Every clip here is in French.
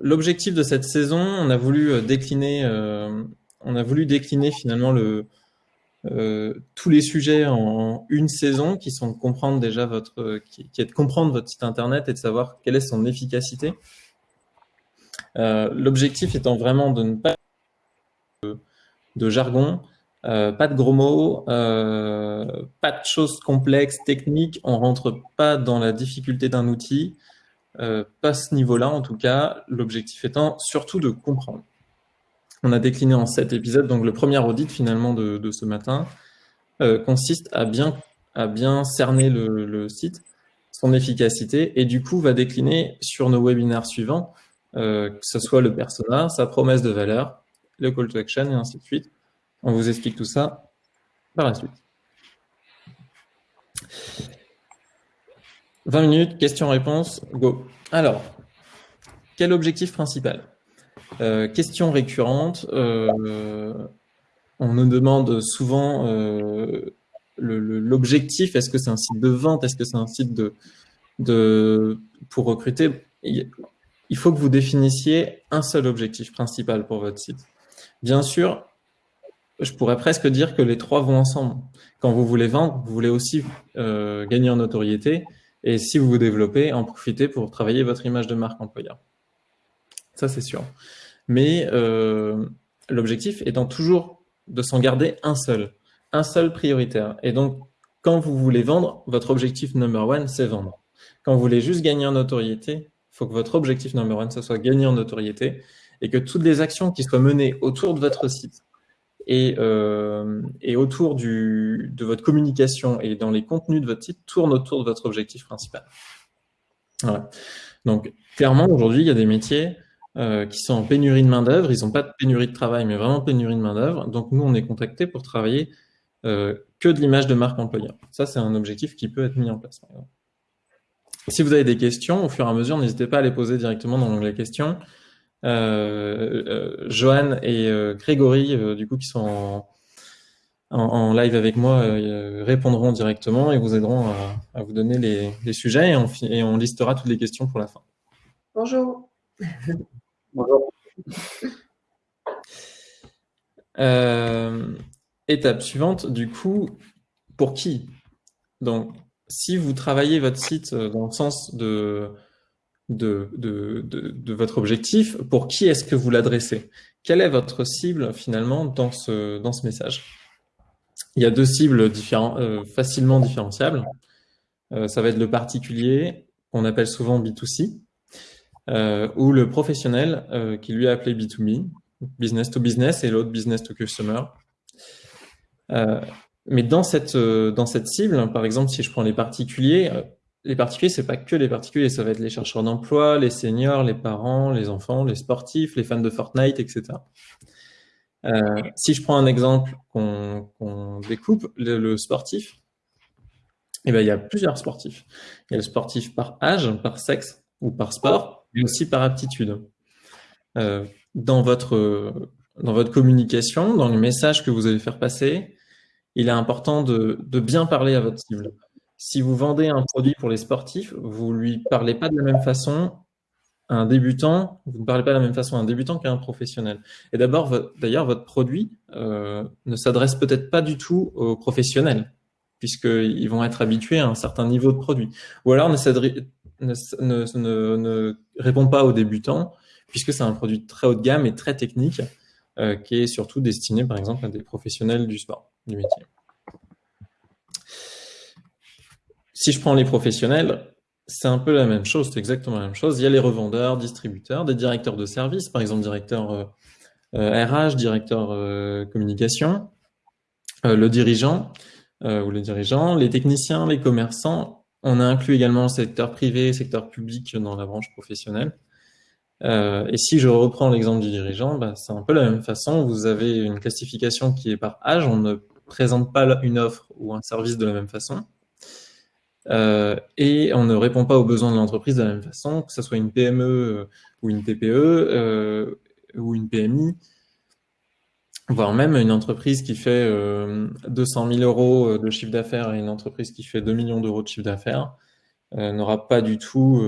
l'objectif de cette saison, on a voulu décliner, on a voulu décliner finalement le, tous les sujets en une saison qui sont de comprendre déjà votre, qui, est de comprendre votre site internet et de savoir quelle est son efficacité. L'objectif étant vraiment de ne pas de jargon, euh, pas de gros mots, euh, pas de choses complexes, techniques. On rentre pas dans la difficulté d'un outil, euh, pas ce niveau-là en tout cas. L'objectif étant surtout de comprendre. On a décliné en sept épisodes, donc le premier audit finalement de, ce matin consiste à bien, à bien cerner le, site, son efficacité, et du coup va décliner sur nos webinaires suivants, que ce soit le persona, sa promesse de valeur, le call to action et ainsi de suite. On vous explique tout ça par la suite. 20 minutes, questions-réponses, go. Alors, quel objectif principal? Euh, Question récurrente. Euh, on nous demande souvent euh, l'objectif. Est-ce que c'est un site de vente Est-ce que c'est un site de, pour recruter? Il faut que vous définissiez un seul objectif principal pour votre site. Bien sûr, je pourrais presque dire que les trois vont ensemble. Quand vous voulez vendre, vous voulez aussi gagner en notoriété. Et si vous vous développez, en profitez pour travailler votre image de marque employeur. Ça, c'est sûr. Mais euh, l'objectif étant toujours de s'en garder un seul, un seul prioritaire. Et donc, quand vous voulez vendre, votre objectif number one, c'est vendre. Quand vous voulez juste gagner en notoriété, il faut que votre objectif number one, ce soit gagner en notoriété et que toutes les actions qui soient menées autour de votre site, et, euh, et autour du, de votre communication et dans les contenus de votre site tourne autour de votre objectif principal. Donc, clairement, aujourd'hui, il y a des métiers euh, qui sont en pénurie de main-d'œuvre. Ils n'ont pas de pénurie de travail, mais vraiment pénurie de main-d'œuvre. Donc, nous, on est contacté pour travailler euh, que de l'image de marque employeur. Ça, c'est un objectif qui peut être mis en place. Si vous avez des questions, au fur et à mesure, n'hésitez pas à les poser directement dans l'onglet questions. Euh, euh, Johan et euh, Grégory, du coup, qui sont en, live avec moi, répondront directement et vous aideront à, vous donner les, sujets et on, et on listera toutes les questions pour la fin. Bonjour. Bonjour. étape suivante, du coup, pour qui? Donc, si vous travaillez votre site dans le sens de de, de, de, votre objectif, pour qui est-ce que vous l'adressez? Quelle est votre cible finalement dans ce, dans ce message? Il y a deux cibles différents, euh, facilement différenciables. Euh, ça va être le particulier, qu'on appelle souvent B2C, euh, ou le professionnel, qui lui est appelé B2B, business to business, et l'autre business to customer. mais dans cette, dans cette cible, par exemple, si je prends les particuliers, les particuliers, c'est pas que les particuliers, ça va être les chercheurs d'emploi, les seniors, les parents, les enfants, les sportifs, les fans de Fortnite, etc. Euh, si je prends un exemple qu'on découpe, le, sportif, eh ben, il y a plusieurs sportifs. Il y a le sportif par âge, par sexe ou par sport, mais aussi par aptitude. Euh, dans, votre, communication, dans le message que vous allez faire passer, il est important de bien parler à votre cible si vous vendez un produit pour les sportifs, vous lui parlez pas de la même façon à un débutant, vous ne parlez pas de la même façon à un débutant qu'à un professionnel. Et d'abord, d'ailleurs, votre produit euh, ne s'adresse peut-être pas du tout aux professionnels, puisqu'ils vont être habitués à un certain niveau de produit. Ou alors ne, ne, ne, ne répond pas aux débutants, puisque c'est un produit très haut de gamme et très technique, euh, qui est surtout destiné, par exemple, à des professionnels du sport, du métier. Si je prends les professionnels, c'est un peu la même chose, c'est exactement la même chose. Il y a les revendeurs, distributeurs, des directeurs de service, par exemple directeur RH, euh, euh, directeur euh, communication, le dirigeant ou les dirigeants, les techniciens, les commerçants. On a inclus également le secteur privé, secteur public dans la branche professionnelle. et si je reprends l'exemple du dirigeant, bah, c'est un peu la même façon. Vous avez une classification qui est par âge. On ne présente pas une offre ou un service de la même façon. Euh, et on ne répond pas aux besoins de l'entreprise de la même façon, que ce soit une PME euh, ou une TPE euh, ou une PMI, voire même une entreprise qui fait 200 000 euros de chiffre d'affaires et une entreprise qui fait 2 millions d'euros de chiffre d'affaires. n'aura pas du tout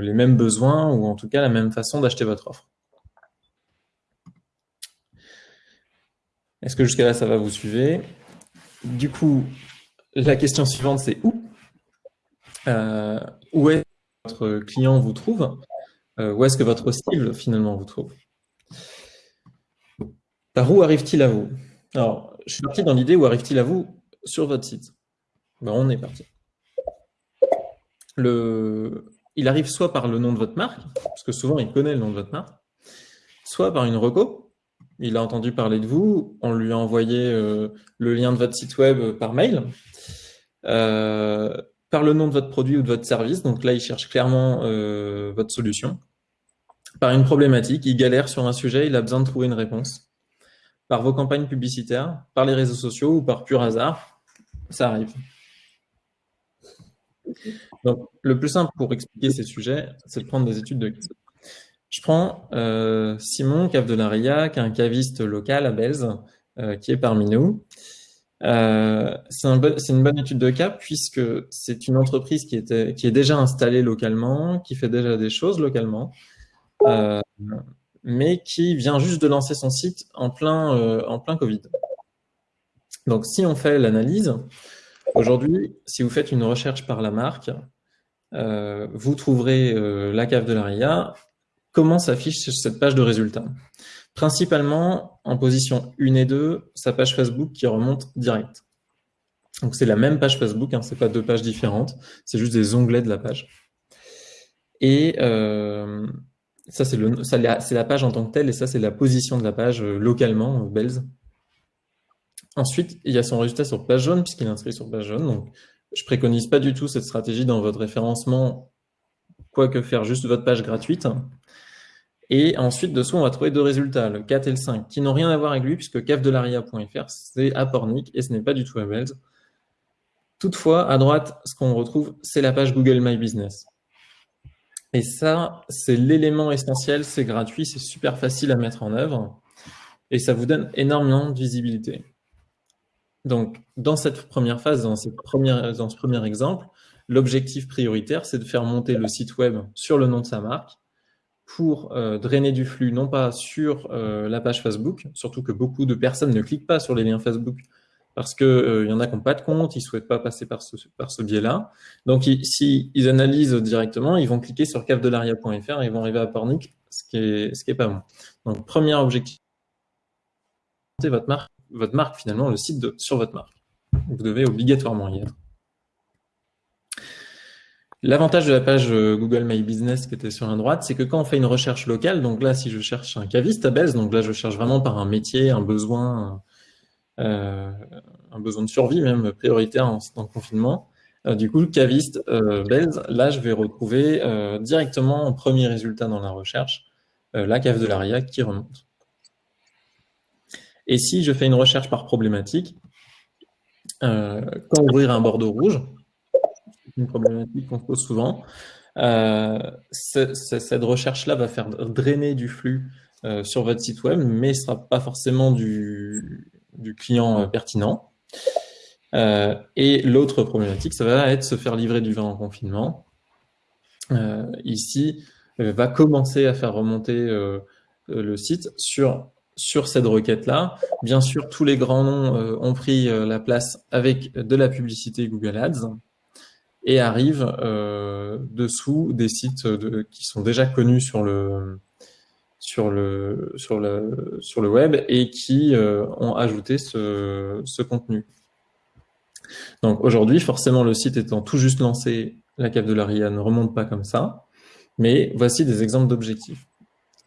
les mêmes besoins ou en tout cas la même façon d'acheter votre offre. Est-ce que jusqu'à là, ça va vous suivre? Du coup, la question suivante, c'est où? Euh, Où est-ce que votre client vous trouve? Euh, Où est-ce que votre cible, finalement, vous trouve? Par où arrive-t-il à vous? Alors, je suis parti dans l'idée où arrive-t-il à vous sur votre site? Ben, on est parti. Le... Il arrive soit par le nom de votre marque, parce que souvent il connaît le nom de votre marque, soit par une reco, il a entendu parler de vous, on lui a envoyé euh, le lien de votre site web par mail, par le nom de votre produit ou de votre service, donc là il cherche clairement euh, votre solution, par une problématique, il galère sur un sujet, il a besoin de trouver une réponse, par vos campagnes publicitaires, par les réseaux sociaux ou par pur hasard, ça arrive. Donc, le plus simple pour expliquer ces sujets, c'est de prendre des études de cas. Je prends euh, Simon, cave de Riac, un caviste local à Belze, euh, qui est parmi nous. Euh, c'est une bonne étude de cas puisque c'est une entreprise qui, était, qui est déjà installée localement, qui fait déjà des choses localement, mais qui vient juste de lancer son site en plein, en plein Covid. Donc si on fait l'analyse, aujourd'hui, si vous faites une recherche par la marque, vous trouverez la cave de la Ria comment s'affiche cette page de résultats Principalement, en position 1 et 2, sa page Facebook qui remonte direct. Donc c'est la même page Facebook, hein, ce n'est pas deux pages différentes, c'est juste des onglets de la page. Et euh, ça, c'est la, page en tant que telle, et ça, c'est la position de la page euh, localement, euh, Bells. Ensuite, il y a son résultat sur page jaune, puisqu'il est inscrit sur page jaune. Donc, je préconise pas du tout cette stratégie dans votre référencement, quoique faire juste votre page gratuite. Et ensuite, dessous, on va trouver deux résultats, le 4 et le 5, qui n'ont rien à voir avec lui, puisque cafdelaria.fr, c'est à et ce n'est pas du tout à. Toutefois, à droite, ce qu'on retrouve, c'est la page Google My Business. Et ça, c'est l'élément essentiel, c'est gratuit, c'est super facile à mettre en œuvre, et ça vous donne énormément de visibilité. Donc, dans cette première phase, dans ce premier exemple, l'objectif prioritaire, c'est de faire monter le site web sur le nom de sa marque, pour euh, drainer du flux, non pas sur euh, la page Facebook, surtout que beaucoup de personnes ne cliquent pas sur les liens Facebook parce qu'il euh, y en a qui n'ont pas de compte, ils ne souhaitent pas passer par ce, biais-là. Donc, s'ils ils analysent directement, ils vont cliquer sur cafdelaria.fr et ils vont arriver à Pornic, ce qui est, pas bon. Donc, premier objectif, votre marque, votre marque finalement, le site sur votre marque. Vous devez obligatoirement y être. L'avantage de la page euh, Google My Business qui était sur la droite, c'est que quand on fait une recherche locale, donc là, si je cherche un caviste à Belz, donc là, je cherche vraiment par un métier, un besoin, euh, un besoin de survie même prioritaire en, en confinement. Euh, du coup, le caviste euh, là, je vais retrouver directement en premier résultat dans la recherche la cave de l'ARIA qui remonte. Et si je fais une recherche par problématique, quand ouvrir un bordeaux rouge, une problématique qu'on pose souvent. Euh, cette recherche-là va faire drainer du flux euh, sur votre site web, mais ce ne sera pas forcément du, client euh, pertinent. et l'autre problématique, ça va être se faire livrer du vin en confinement. ici, va commencer à faire remonter le site sur, sur cette requête-là. Bien sûr, tous les grands noms ont pris la place avec de la publicité Google Ads et arrivent euh, dessous des sites qui sont déjà connus sur le, sur le, sur le, sur le web et qui euh, ont ajouté ce, contenu. Donc aujourd'hui, forcément, le site étant tout juste lancé, la cave de la RIA ne remonte pas comme ça, mais voici des exemples d'objectifs.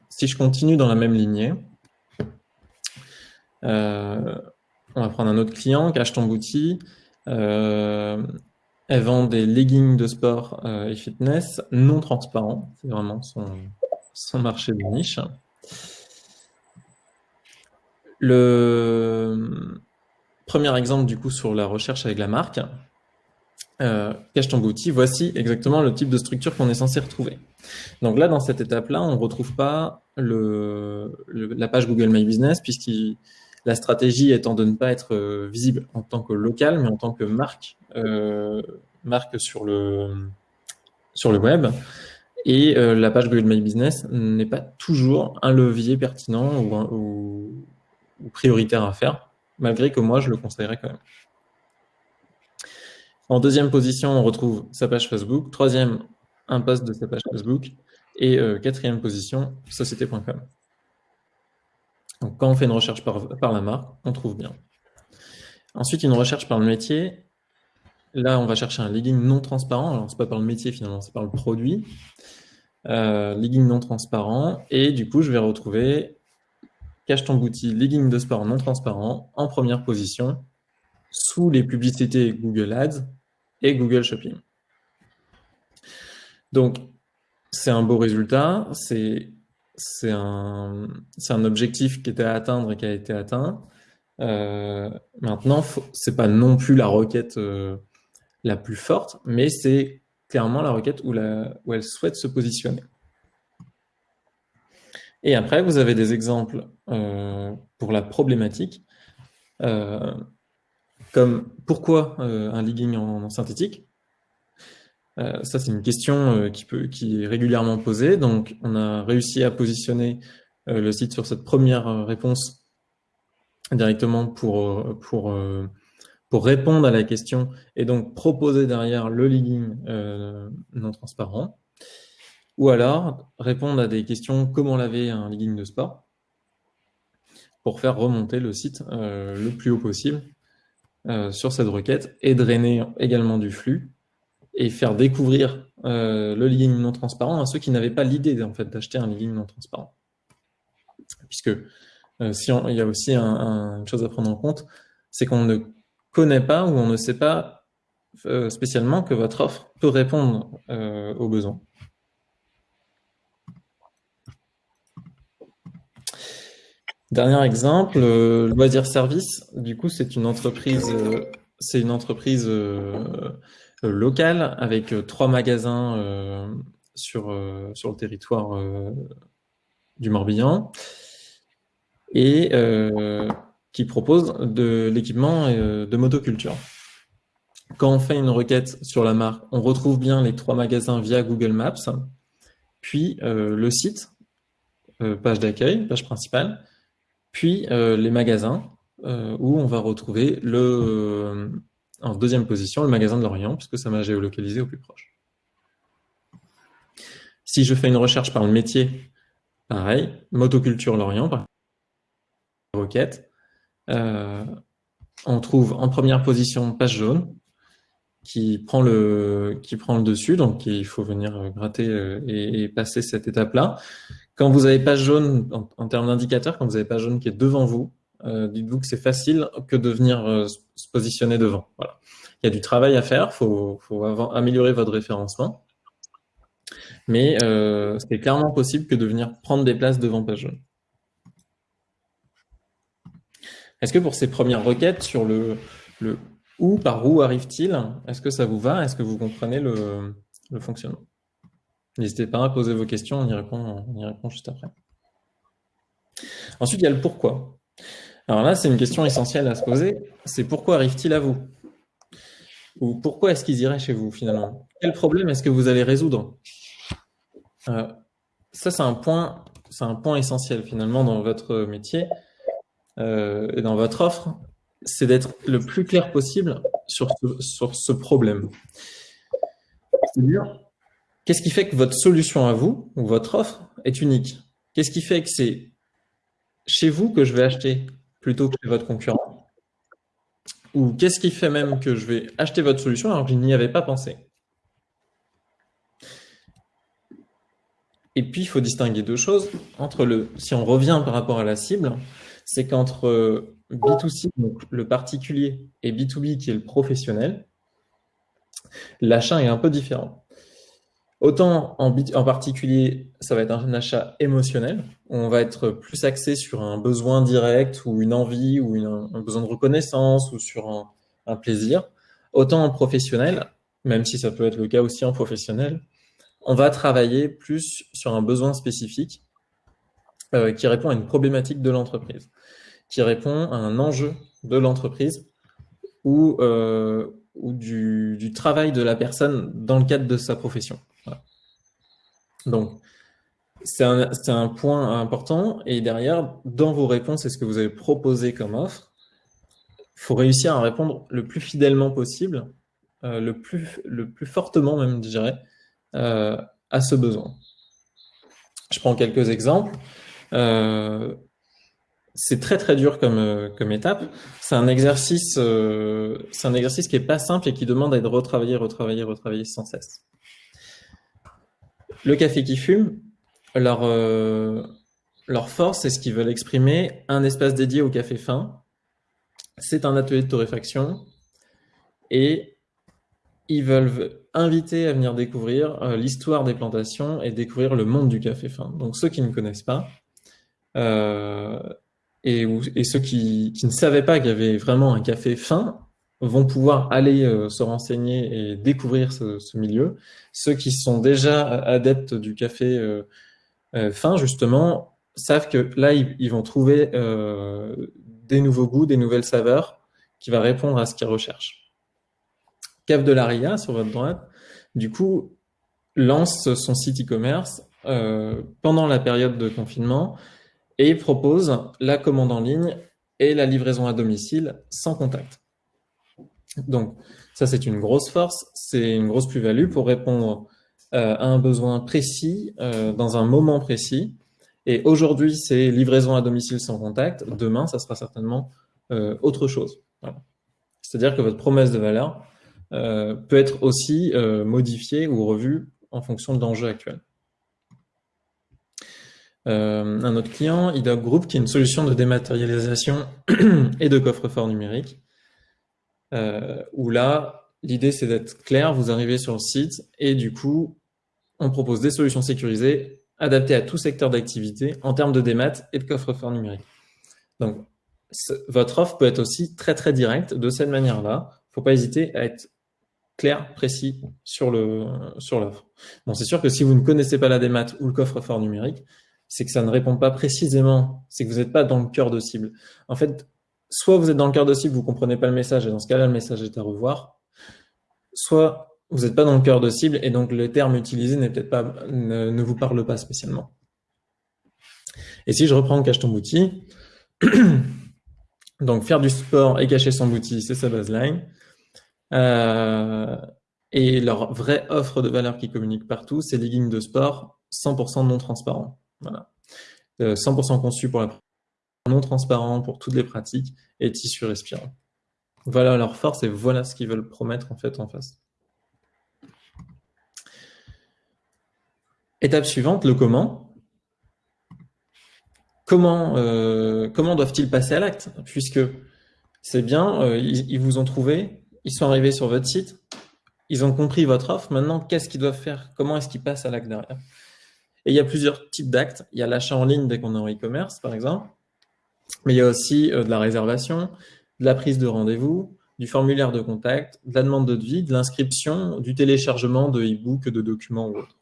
Si je continue dans la même lignée, euh, on va prendre un autre client, Cache ton boutique. Elle vend des leggings de sport euh, et fitness non transparents. C'est vraiment son, marché de niche. Le premier exemple du coup sur la recherche avec la marque, euh, cache ton voici exactement le type de structure qu'on est censé retrouver. Donc là, dans cette étape-là, on ne retrouve pas la page Google My Business, puisque la stratégie étant de ne pas être euh, visible en tant que local, mais en tant que marque euh, marque sur le sur le web. Et la page Google My Business n'est pas toujours un levier pertinent ou, ou, prioritaire à faire, malgré que moi, je le conseillerais quand même. En deuxième position, on retrouve sa page Facebook. Troisième, un post de sa page Facebook. Et quatrième position, société.com. Donc, quand on fait une recherche par, la marque, on trouve bien. Ensuite, une recherche par le métier. Là, on va chercher un legging non transparent. Alors, c'est pas par le métier finalement, c'est par le produit. Euh, legging non transparent. Et du coup, je vais retrouver cache ton boutique legging de sport non transparent en première position sous les publicités Google Ads et Google Shopping. Donc, c'est un beau résultat. C'est c'est un, objectif qui était à atteindre et qui a été atteint. Euh, maintenant, c'est pas non plus la requête euh, la plus forte, mais c'est clairement la requête où, elle souhaite se positionner. Et après, vous avez des exemples euh, pour la problématique, euh, comme pourquoi un legging en synthétique euh, ça, c'est une question euh, qui, est régulièrement posée. Donc, on a réussi à positionner euh, le site sur cette première réponse directement pour, répondre à la question et donc proposer derrière le legging non transparent. Ou alors, répondre à des questions comment laver un legging de sport pour faire remonter le site le plus haut possible sur cette requête et drainer également du flux et faire découvrir euh, le legging non transparent à ceux qui n'avaient pas l'idée en fait d'acheter un legging non transparent. Puisque euh, si il y a aussi une chose à prendre en compte, c'est qu'on ne connaît pas ou on ne sait pas euh, spécialement que votre offre peut répondre aux besoins. Dernier exemple, Loisir Service. Du coup, c'est une entreprise, c'est une entreprise local avec euh, trois magasins euh, sur, sur le territoire du Morbihan et qui propose de l'équipement de motoculture. Quand on fait une requête sur la marque, on retrouve bien les trois magasins via Google Maps, puis le site, page d'accueil, page principale, puis les magasins où on va retrouver le, en deuxième position, le magasin de Lorient, puisque ça m'a géolocalisé au plus proche. Si je fais une recherche par le métier, pareil, motoculture Lorient, par requête, euh, on trouve en première position page jaune qui prend le dessus, donc il faut venir gratter euh, et, passer cette étape-là. Quand vous avez page jaune en, termes d'indicateur, quand vous avez page jaune qui est devant vous, dites-vous que c'est facile que de venir euh, se positionner devant. Voilà. Il y a du travail à faire, il faut, améliorer votre référencement. Mais euh, c'est clairement possible que de venir prendre des places devant page. Est-ce que pour ces premières requêtes sur le, le où, par où arrive-t-il, est-ce que ça vous va? Est-ce que vous comprenez le, le fonctionnement? N'hésitez pas à poser vos questions, on y répond, on y répond juste après. Ensuite, il y a le pourquoi. Alors là, c'est une question essentielle à se poser. C'est pourquoi arrive-t-il à vous? Ou pourquoi est-ce qu'ils iraient chez vous finalement? Quel problème est-ce que vous allez résoudre? Euh, Ça, c'est un point, essentiel finalement dans votre métier euh, et dans votre offre, c'est d'être le plus clair possible sur sur ce problème. C'est-à-dire, qu'est-ce qui fait que votre solution à vous ou votre offre est unique? Qu'est-ce qui fait que c'est chez vous que je vais acheter? Plutôt que chez votre concurrent Ou qu'est-ce qui fait même que je vais acheter votre solution alors que je n'y avais pas pensé Et puis, il faut distinguer deux choses. Entre le, si on revient par rapport à la cible, c'est qu'entre B2C, donc le particulier, et B2B, qui est le professionnel, l'achat est un peu différent. Autant en, particulier, ça va être un achat émotionnel. On va être plus axé sur un besoin direct ou une envie ou un besoin de reconnaissance ou sur un, plaisir. Autant en professionnel, même si ça peut être le cas aussi en professionnel, on va travailler plus sur un besoin spécifique euh, qui répond à une problématique de l'entreprise, qui répond à un enjeu de l'entreprise ou, euh, du travail de la personne dans le cadre de sa profession. Donc, c'est un, point important. Et derrière, dans vos réponses et ce que vous avez proposé comme offre, il faut réussir à répondre le plus fidèlement possible, euh, le, plus, le plus fortement même, je dirais, euh, à ce besoin. Je prends quelques exemples. Euh, c'est très très dur comme, euh, comme étape. C'est un exercice, un exercice qui est pas simple et qui demande à être retravaillé, retravaillé, retravaillé sans cesse. Le café qui fume, leur, euh, leur force, c'est ce qu'ils veulent exprimer, un espace dédié au café fin. C'est un atelier de torréfaction et ils veulent inviter à venir découvrir l'histoire des plantations et découvrir le monde du café fin. Donc ceux qui ne connaissent pas, euh, et, ceux qui, ne savaient pas qu'il y avait vraiment un café fin vont pouvoir aller euh, se renseigner et découvrir ce, milieu. Ceux qui sont déjà adeptes du café euh, euh fin, justement, savent que là, ils, vont trouver euh, des nouveaux goûts, des nouvelles saveurs qui va répondre à ce qu'ils recherchent. Cave de l'Aria, sur votre droite, du coup, lance son site e-commerce euh, pendant la période de confinement et propose la commande en ligne et la livraison à domicile sans contact. Donc, ça, c'est une grosse force, c'est une grosse plus-value pour répondre euh, à un besoin précis, euh, dans un moment précis. Et aujourd'hui, c'est livraison à domicile sans contact. Demain, ça sera certainement euh, autre chose. C'est-à-dire que votre promesse de valeur peut être aussi modifiée ou revue en fonction de l'enjeu actuel. Un autre client, IDOC Group, qui est une solution de dématérialisation et de coffre-fort numérique, euh, où là, l'idée c'est d'être clair, vous arrivez sur le site et du coup, on propose des solutions sécurisées adaptées à tout secteur d'activité en termes de démat et de coffre-fort numérique. Donc, votre offre peut être aussi très très directe de cette manière-là. Il ne faut pas hésiter à être clair, précis sur le sur l'offre. Bon, c'est sûr que si vous ne connaissez pas la démat ou le coffre-fort numérique, c'est que ça ne répond pas précisément, c'est que vous n'êtes pas dans le cœur de cible. En fait, soit vous êtes dans le cœur de cible, vous comprenez pas le message, et dans ce cas-là, le message est à revoir, soit vous n'êtes pas dans le cœur de cible, et donc le terme utilisé peut-être pas, ne, vous parle pas spécialement. Et si je reprends Cache ton bouti, donc faire du sport et cacher son bouti, c'est sa baseline. Euh, et leur vraie offre de valeur qui communique partout, c'est des lignes de sport 100% non transparents. Voilà. 100% euh, conçu pour la non transparent pour toutes les pratiques et tissu respirant. Voilà leur force et voilà ce qu'ils veulent promettre en fait en face. Étape suivante, le comment. Comment, euh, doivent-ils passer à l'acte? Puisque c'est bien, euh, ils, vous ont trouvé, ils sont arrivés sur votre site, ils ont compris votre offre, maintenant qu'est-ce qu'ils doivent faire? Comment est-ce qu'ils passent à l'acte derrière? Et il y a plusieurs types d'actes. Il y a l'achat en ligne dès qu'on est en e-commerce, par exemple. Mais il y a aussi euh, de la réservation, de la prise de rendez-vous, du formulaire de contact, de la demande de devis, de l'inscription, du téléchargement de e-book, de documents ou autres.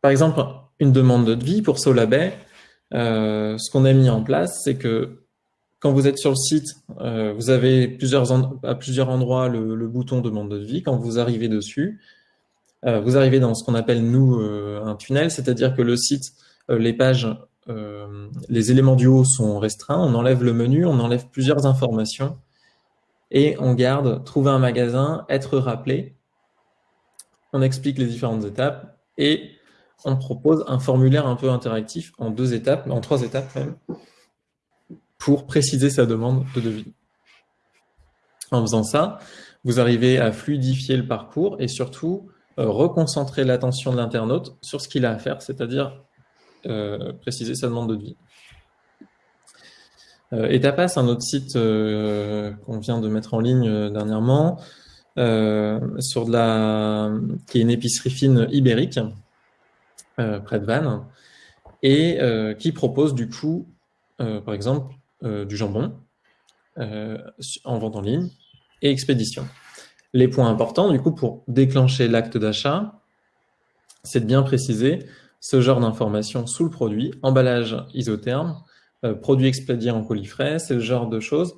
Par exemple, une demande de devis pour Solabay, euh, ce qu'on a mis en place, c'est que quand vous êtes sur le site, euh, vous avez plusieurs à plusieurs endroits le, bouton demande de devis. Quand vous arrivez dessus, vous arrivez dans ce qu'on appelle, nous, un tunnel, c'est-à-dire que le site, les pages, les éléments du haut sont restreints, on enlève le menu, on enlève plusieurs informations et on garde trouver un magasin, être rappelé. On explique les différentes étapes et on propose un formulaire un peu interactif en deux étapes, en trois étapes même, pour préciser sa demande de devis. En faisant ça, vous arrivez à fluidifier le parcours et surtout euh, reconcentrer l'attention de l'internaute sur ce qu'il a à faire, c'est-à-dire euh, préciser sa demande de devis. Euh, Etapas, un autre site euh, qu'on vient de mettre en ligne euh, dernièrement, sur de la, qui est une épicerie fine ibérique, près de Vannes, et qui propose du coup, par exemple, du jambon en vente en ligne et expédition. Les points importants, du coup, pour déclencher l'acte d'achat, c'est de bien préciser ce genre d'informations sous le produit, emballage isotherme, euh, produit expédié en colis frais, c'est le genre de choses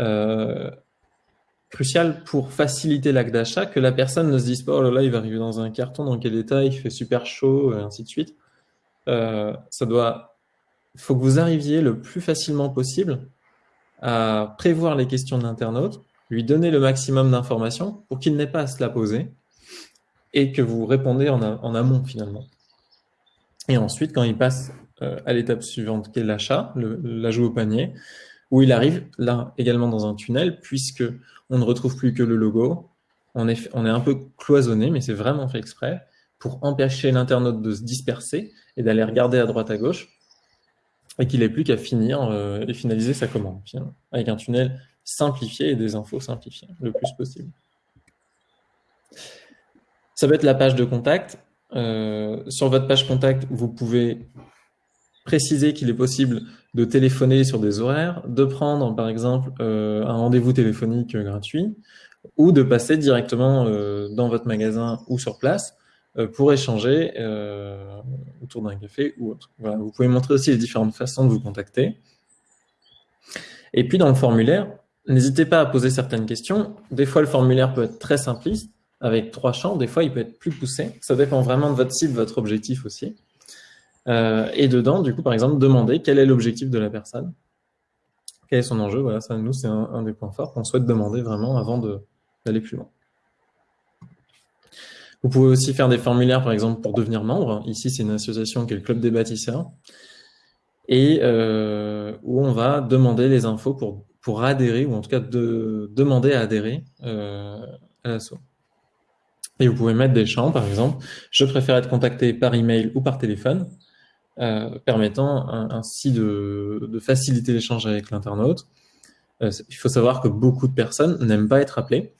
euh, crucial pour faciliter l'acte d'achat, que la personne ne se dise pas « Oh là là, il va arriver dans un carton, dans quel état, il fait super chaud, et ainsi de suite euh, ça doit, Il faut que vous arriviez le plus facilement possible à prévoir les questions de l'internaute, lui donner le maximum d'informations pour qu'il n'ait pas à se la poser et que vous répondez en amont finalement. Et ensuite, quand il passe euh, à l'étape suivante qui est l'achat, l'ajout au panier, où il arrive là également dans un tunnel puisque on ne retrouve plus que le logo. On est, on est un peu cloisonné, mais c'est vraiment fait exprès pour empêcher l'internaute de se disperser et d'aller regarder à droite à gauche et qu'il n'ait plus qu'à finir euh, et finaliser sa commande avec un tunnel simplifié et des infos simplifiées le plus possible. Ça peut être la page de contact. Euh, sur votre page contact, vous pouvez préciser qu'il est possible de téléphoner sur des horaires, de prendre par exemple euh, un rendez-vous téléphonique gratuit ou de passer directement euh, dans votre magasin ou sur place pour échanger autour d'un café ou autre. Vous pouvez montrer aussi les différentes façons de vous contacter. Et puis dans le formulaire, n'hésitez pas à poser certaines questions. Des fois, le formulaire peut être très simpliste, avec trois champs. Des fois, il peut être plus poussé. Ça dépend vraiment de votre de votre objectif aussi. Euh, et dedans, du coup, par exemple, demander quel est l'objectif de la personne, quel est son enjeu. Voilà, ça, nous, c'est un, des points forts qu'on souhaite demander vraiment avant d'aller plus loin. Vous pouvez aussi faire des formulaires, par exemple, pour devenir membre. Ici, c'est une association qui est le Club des bâtisseurs, et euh, où on va demander les infos pour, adhérer, ou en tout cas de, demander à adhérer euh, à l'assaut. Et vous pouvez mettre des champs, par exemple, je préfère être contacté par email ou par téléphone. Euh, permettant ainsi de, faciliter l'échange avec l'internaute. Euh, il faut savoir que beaucoup de personnes n'aiment pas être appelées.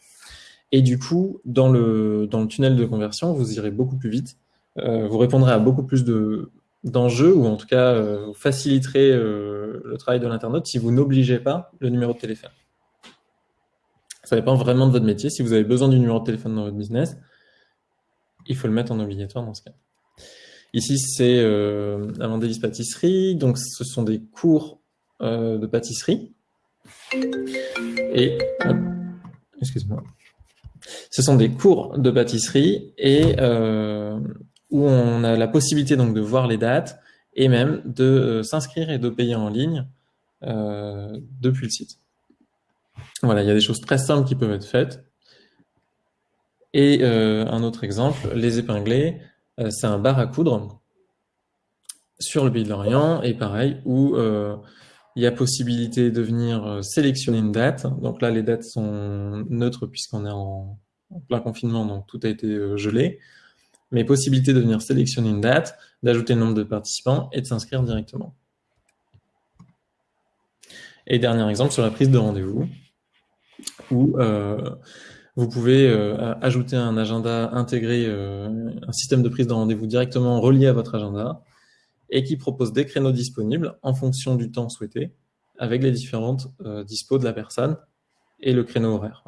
Et du coup, dans le, tunnel de conversion, vous irez beaucoup plus vite. Euh, vous répondrez à beaucoup plus d'enjeux, ou en tout cas, vous faciliterez le travail de l'internaute si vous n'obligez pas le numéro de téléphone. Ça dépend vraiment de votre métier. Si vous avez besoin du numéro de téléphone dans votre business, il faut le mettre en obligatoire dans ce cas. Ici, c'est euh, Amandalis Pâtisserie. Donc, ce sont des cours euh, de pâtisserie. Et, excuse-moi. Ce sont des cours de pâtisserie et euh, où on a la possibilité donc de voir les dates et même de euh, s'inscrire et de payer en ligne depuis le site. Voilà, il y a des choses très simples qui peuvent être faites. Et euh, un autre exemple, les épinglés, euh, c'est un bar à coudre sur le pays de l'Orient, et pareil, où euh, il y a possibilité de venir sélectionner une date. Donc là, les dates sont neutres puisqu'on est en, plein confinement, donc tout a été gelé. Mais possibilité de venir sélectionner une date, d'ajouter le nombre de participants et de s'inscrire directement. Et dernier exemple sur la prise de rendez-vous, où vous pouvez euh, ajouter un agenda intégré, euh, un système de prise de rendez-vous directement relié à votre agenda et qui propose des créneaux disponibles en fonction du temps souhaité avec les différentes euh, dispos de la personne et le créneau horaire.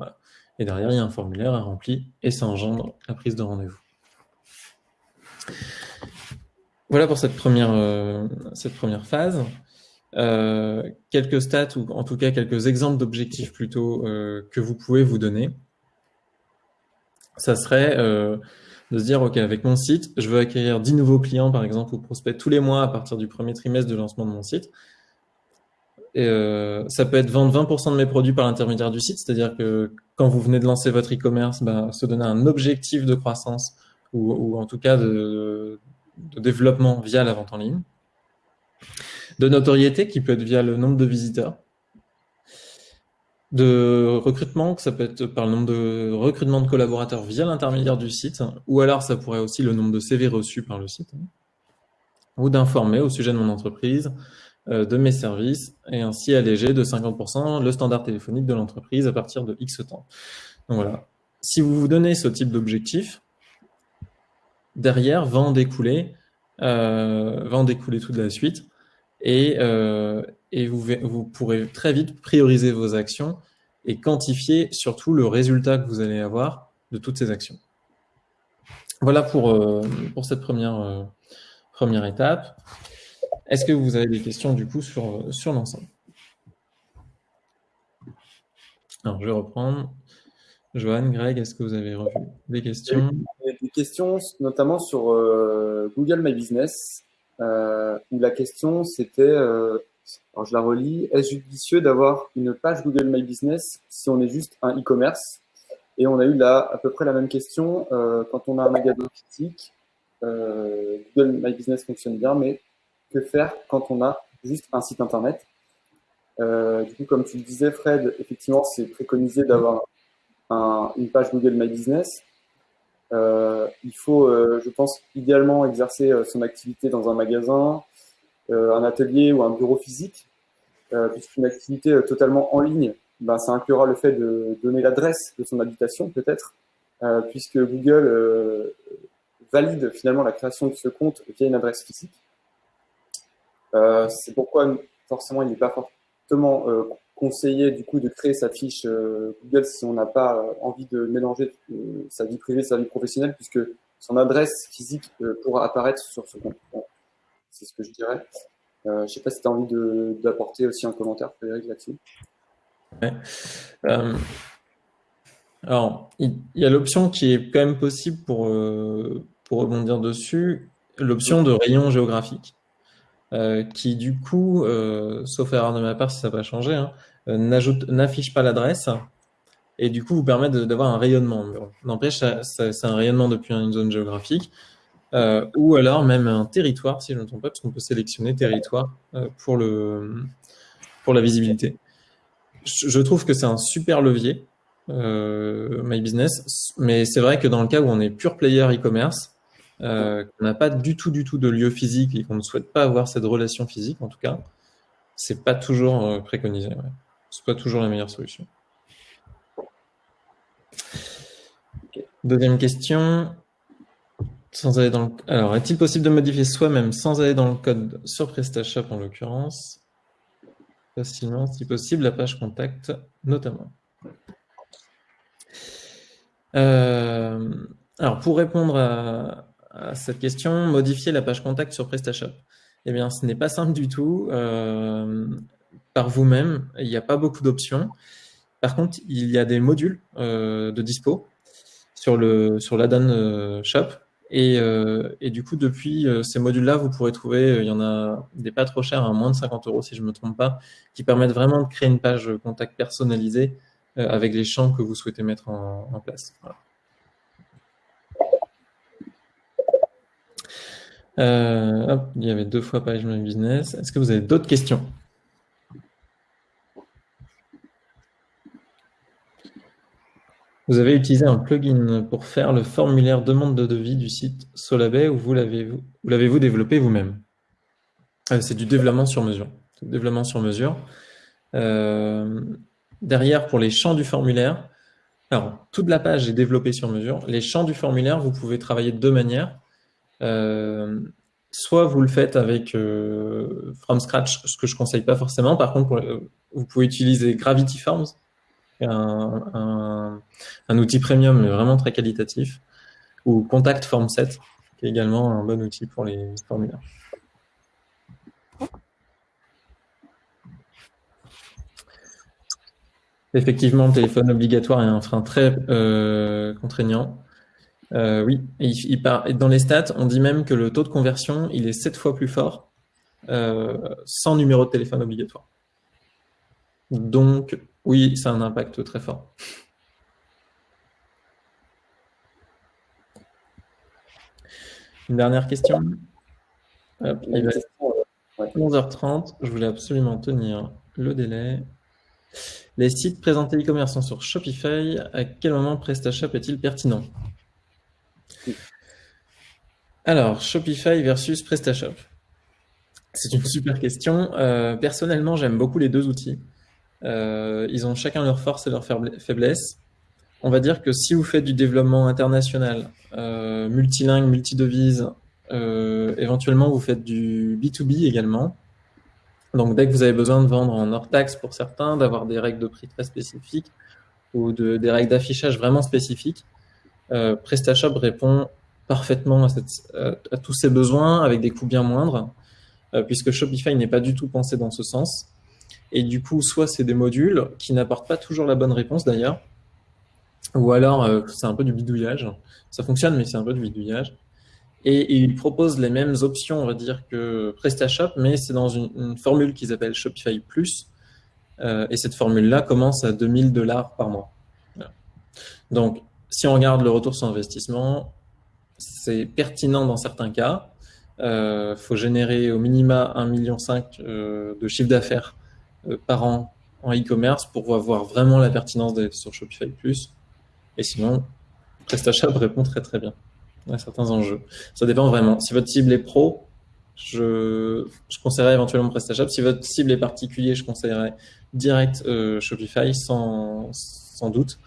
Et derrière, il y a un formulaire à remplir et ça engendre la prise de rendez-vous. Voilà pour cette première, cette première phase. quelques stats ou en tout cas quelques exemples d'objectifs plutôt que vous pouvez vous donner ça serait euh, de se dire, OK, avec mon site, je veux acquérir 10 nouveaux clients, par exemple, ou prospects tous les mois à partir du premier trimestre de lancement de mon site. Et, euh, ça peut être vendre 20% de mes produits par l'intermédiaire du site, c'est-à-dire que quand vous venez de lancer votre e-commerce, bah, se donner un objectif de croissance ou, en tout cas de, développement via la vente en ligne. De notoriété qui peut être via le nombre de visiteurs de recrutement, que ça peut être par le nombre de recrutements de collaborateurs via l'intermédiaire du site, ou alors ça pourrait aussi le nombre de CV reçus par le site, ou d'informer au sujet de mon entreprise, euh, de mes services, et ainsi alléger de 50% le standard téléphonique de l'entreprise à partir de X temps. Voilà. Si vous vous donnez ce type d'objectif, derrière va en découler, euh, va en découler toute la suite, et, euh, et vous, vous pourrez très vite prioriser vos actions et quantifier surtout le résultat que vous allez avoir de toutes ces actions. Voilà pour, euh, pour cette première, euh, première étape. Est-ce que vous avez des questions du coup sur, sur l'ensemble? Alors je vais reprendre. Johan, Greg, est-ce que vous avez revu des questions? Des questions, notamment sur Google My Business, où la question c'était, alors je la relis, est-ce judicieux d'avoir une page Google My Business si on est juste un e-commerce? Et on a eu là à peu près la même question quand on a un magasin physique. Google My Business fonctionne bien, mais que faire quand on a juste un site internet? Euh, du coup, comme tu le disais, Fred, effectivement, c'est préconisé d'avoir une page Google My Business. Euh, il faut, euh, je pense, idéalement exercer son activité dans un magasin, un atelier ou un bureau physique, puisqu'une activité totalement en ligne, ben, ça inclura le fait de donner l'adresse de son habitation, peut-être, puisque Google valide finalement la création de ce compte via une adresse physique. c'est pourquoi forcément il n'est pas fortement euh, conseillé du coup de créer sa fiche euh, Google si on n'a pas euh, envie de mélanger sa vie privée, sa vie professionnelle, puisque son adresse physique pourra apparaître sur ce compte. C'est ce que je dirais. je ne sais pas si tu as envie d'apporter aussi un commentaire, Frédéric, là-dessus. alors, il y, a l'option qui est quand même possible pour, pour rebondir dessus, l'option de rayon géographique. Euh, qui du coup, euh, sauf erreur de ma part si ça va changer, hein, euh, n'affiche pas l'adresse et du coup vous permet d'avoir un rayonnement. N'empêche, c'est un rayonnement depuis une zone géographique ou alors même un territoire, si je ne me trompe pas, parce qu'on peut sélectionner territoire pour, le, pour la visibilité. Je, trouve que c'est un super levier, My Business, mais c'est vrai que dans le cas où on est pure player e-commerce, euh, qu'on n'a pas du tout, du tout de lieu physique et qu'on ne souhaite pas avoir cette relation physique, en tout cas, c'est pas toujours euh, préconisé. Ouais. C'est pas toujours la meilleure solution. Deuxième question. Alors, est-il possible de modifier soi-même sans aller dans le code sur PrestaShop en l'occurrence? Facilement, si possible, la page contact notamment. Euh, alors, pour répondre à, cette question, modifier la page contact sur PrestaShop. Eh bien, ce n'est pas simple du tout. Euh, par vous-même, il n'y a pas beaucoup d'options. Par contre, il y a des modules euh, de dispo sur euh, Shop. Et, et, du coup, depuis ces modules-là, vous pourrez trouver, il y en a des pas trop chers, à moins de 50 euros si je ne me trompe pas, qui permettent vraiment de créer une page contact personnalisée avec les champs que vous souhaitez mettre en, place. Euh, il y avait deux fois Page My Business. Est-ce que vous avez d'autres questions? Vous avez utilisé un plugin pour faire le formulaire demande de devis du site Solabay ou vous l'avez-vous développé vous-même euh, C'est du développement sur mesure. Développement sur mesure. Euh, derrière, pour les champs du formulaire, alors toute la page est développée sur mesure. Les champs du formulaire, vous pouvez travailler de deux manières. Euh, soit vous le faites avec from scratch, ce que je conseille pas forcément. Par contre, vous pouvez utiliser Gravity Forms, un, outil premium mais vraiment très qualitatif, ou Contact Form 7, qui est également un bon outil pour les formulaires. Effectivement, le téléphone obligatoire est un frein très contraignant. Euh, oui, il, dans les stats, on dit même que le taux de conversion, il est 7 fois plus fort euh, sans numéro de téléphone obligatoire. Donc, oui, ça a un impact très fort. Une dernière question? il va 11h30. Je voulais absolument tenir le délai. Les sites présentés e-commerçants sur Shopify, à quel moment PrestaShop est-il pertinent? Alors, Shopify versus PrestaShop. C'est une super question. Euh, personnellement, j'aime beaucoup les deux outils. Euh, ils ont chacun leurs forces et leurs faiblesses. On va dire que si vous faites du développement international, euh, multilingue, multidevise, éventuellement vous faites du B2B également. Donc dès que vous avez besoin de vendre en hors taxe pour certains, d'avoir des règles de prix très spécifiques ou de, des règles d'affichage vraiment spécifiques, euh, PrestaShop répond parfaitement à, tous ces besoins avec des coûts bien moindres, euh, puisque Shopify n'est pas du tout pensé dans ce sens. Et du coup, soit c'est des modules qui n'apportent pas toujours la bonne réponse d'ailleurs, ou alors c'est un peu du bidouillage. Ça fonctionne, mais c'est un peu du bidouillage. Et ils proposent les mêmes options, on va dire, que PrestaShop, mais c'est dans une, formule qu'ils appellent Shopify Plus. et cette formule-là commence à 2000 dollars par mois. Donc, si on regarde le retour sur investissement, c'est pertinent dans certains cas. Il euh, faut générer au minima 1,5 million euh, de chiffre d'affaires euh, par an en e-commerce pour voir vraiment la pertinence d'être sur Shopify Plus. Et sinon, PrestaShop répond très très bien à certains enjeux. Ça dépend vraiment. Si votre cible est pro, je, je conseillerais éventuellement PrestaShop. Si votre cible est particulier, je conseillerais direct Shopify sans, sans doute.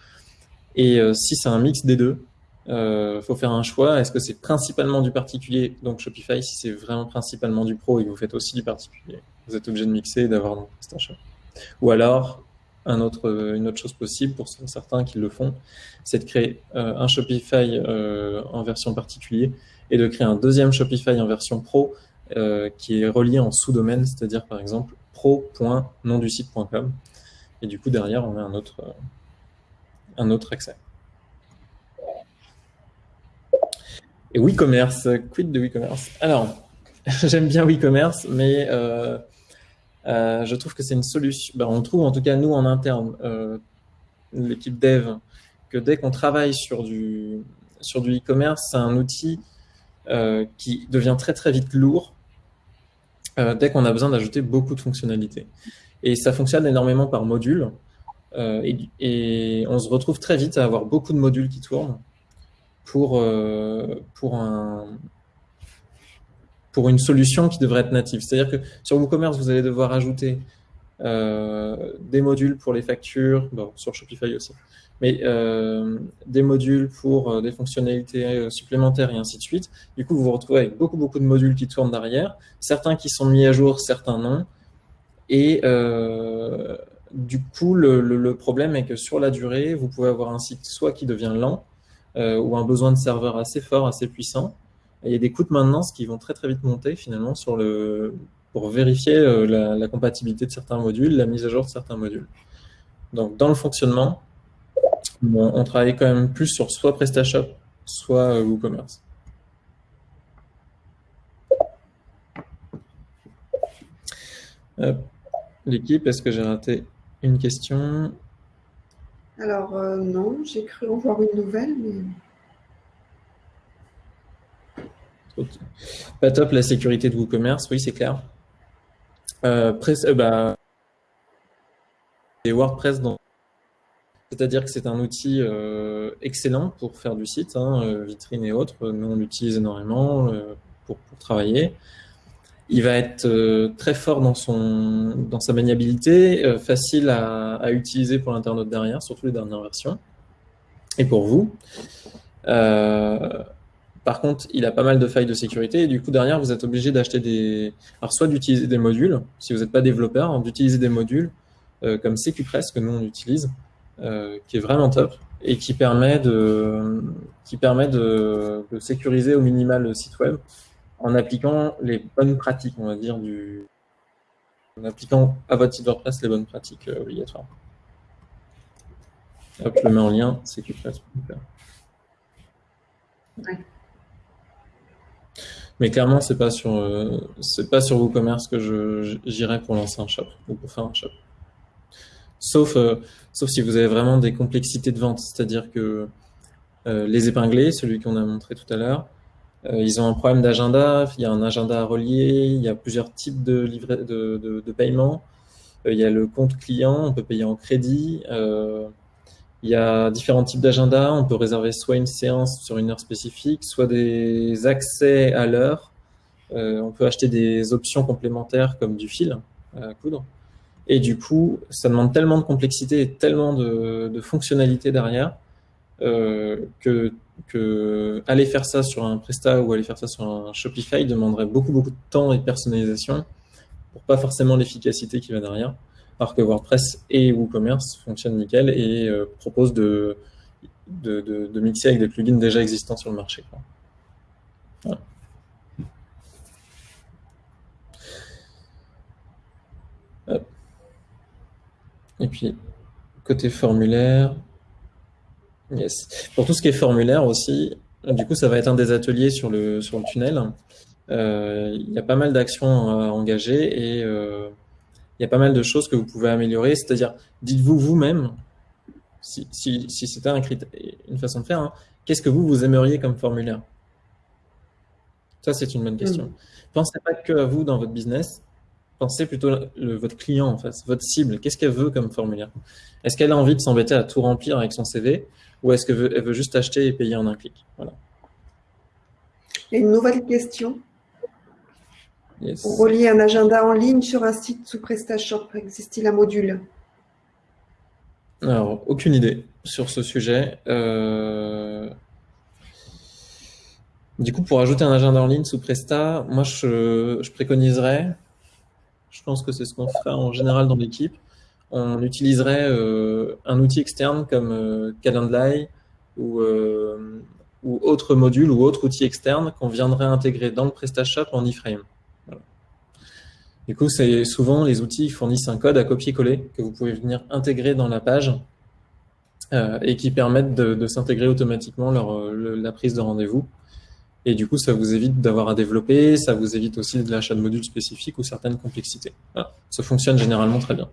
Et si c'est un mix des deux, il euh, faut faire un choix. Est-ce que c'est principalement du particulier, donc Shopify, si c'est vraiment principalement du pro et que vous faites aussi du particulier, vous êtes obligé de mixer et d'avoir un. Ou alors, une autre chose possible pour certains qui le font, c'est de créer euh, un Shopify euh, en version particulier et de créer un deuxième Shopify en version pro qui est relié en sous-domaine, c'est-à-dire par exemple pro.nonducite.com. Et du coup, derrière, on a un autre, un autre accès. Et WeCommerce, quid de WeCommerce? Alors, j'aime bien WeCommerce, mais euh, euh, je trouve que c'est une solution. Ben, on trouve en tout cas nous en interne, euh, l'équipe dev, que dès qu'on travaille sur du sur du e-commerce, c'est un outil qui devient très très vite lourd dès qu'on a besoin d'ajouter beaucoup de fonctionnalités. Et ça fonctionne énormément par module. et, on se retrouve très vite à avoir beaucoup de modules qui tournent pour, euh, pour, un, pour une solution qui devrait être native. C'est-à-dire que sur WooCommerce, vous allez devoir ajouter euh, des modules pour les factures, sur Shopify aussi, mais euh, des modules pour des fonctionnalités supplémentaires et ainsi de suite. Du coup, vous vous retrouvez avec beaucoup, beaucoup de modules qui tournent derrière, certains qui sont mis à jour, certains non. Et du coup, le, le, problème est que sur la durée, vous pouvez avoir un site soit qui devient lent, euh, ou un besoin de serveur assez fort, assez puissant. Il y a des coûts de maintenance qui vont très très vite monter finalement pour vérifier euh, la, compatibilité de certains modules, la mise à jour de certains modules. Donc dans le fonctionnement, on, travaille quand même plus sur soit PrestaShop, soit euh, WooCommerce. L'équipe, est-ce que j'ai raté une question? Alors, euh, non, j'ai cru en voir une nouvelle, mais. Pas top la sécurité de WooCommerce, oui, c'est clair. Euh, euh bah, et WordPress, c'est-à-dire que c'est un outil euh, excellent pour faire du site, hein, vitrine et autres. Nous, on l'utilise énormément pour, travailler il va être très fort dans, son, dans sa maniabilité, facile à, à, utiliser pour l'internaute derrière, surtout les dernières versions, et pour vous. Par contre, il a pas mal de failles de sécurité, et du coup, derrière, vous êtes obligé d'acheter des... Alors, soit d'utiliser des modules, si vous n'êtes pas développeur, hein, d'utiliser des modules comme CQPress, que nous, on utilise, qui est vraiment top, et qui permet de, sécuriser au minimal le site web en appliquant les bonnes pratiques, on va dire, du, en appliquant à votre site WordPress les bonnes pratiques euh, obligatoires. Je le mets en lien, ouais. Mais clairement, c'est pas sur euh, c'est pas sur WooCommerce que j'irai pour lancer un shop ou pour faire un shop. Sauf euh, sauf si vous avez vraiment des complexités de vente, c'est-à-dire que les épinglés, celui qu'on a montré tout à l'heure, euh, ils ont un problème d'agenda, il y a un agenda à relier, il y a plusieurs types de, livret, de, de, paiement. Euh, il y a le compte client, on peut payer en crédit. Euh, il y a différents types d'agenda. On peut réserver soit une séance sur une heure spécifique, soit des accès à l'heure. on peut acheter des options complémentaires comme du fil à coudre. Et du coup, ça demande tellement de complexité et tellement de, de fonctionnalités derrière que que aller faire ça sur un Presta ou aller faire ça sur un Shopify demanderait beaucoup beaucoup de temps et de personnalisation pour pas forcément l'efficacité qui va derrière. Alors que WordPress et WooCommerce fonctionnent nickel et euh, proposent de, de, mixer avec des plugins déjà existants sur le marché. Et puis, côté formulaire, Yes. Pour tout ce qui est formulaire aussi, du coup, ça va être un des ateliers sur le, sur le tunnel. Euh, il y a pas mal d'actions à engager et euh, il y a pas mal de choses que vous pouvez améliorer. C'est-à-dire, dites-vous vous-même, si, si, si c'était un une façon de faire, hein, qu'est-ce que vous, vous aimeriez comme formulaire? Ça, c'est une bonne question. Mm. Pensez pas que à vous dans votre business, pensez plutôt le, votre client en face, votre cible. Qu'est-ce qu'elle veut comme formulaire? Est-ce qu'elle a envie de s'embêter à tout remplir avec son CV ou est-ce qu'elle veut, veut, juste acheter et payer en un clic? Voilà. Et une nouvelle question? Pour relier un agenda en ligne sur un site sous PrestaShop, existe-t-il un module? Alors, aucune idée sur ce sujet. Euh, du coup, pour ajouter un agenda en ligne sous Presta, moi, je, préconiserais, je pense que c'est ce qu'on fait en général dans l'équipe, on utiliserait euh, un outil externe comme euh, Calendly ou, ou autre module ou autre outil externe qu'on viendrait intégrer dans le PrestaShop en iframe. Du coup, c'est souvent les outils fournissent un code à copier-coller que vous pouvez venir intégrer dans la page euh, et qui permettent de, s'intégrer automatiquement lors la prise de rendez-vous. Et du coup, ça vous évite d'avoir à développer, ça vous évite aussi de l'achat de modules spécifiques ou certaines complexités. Ça fonctionne généralement très bien.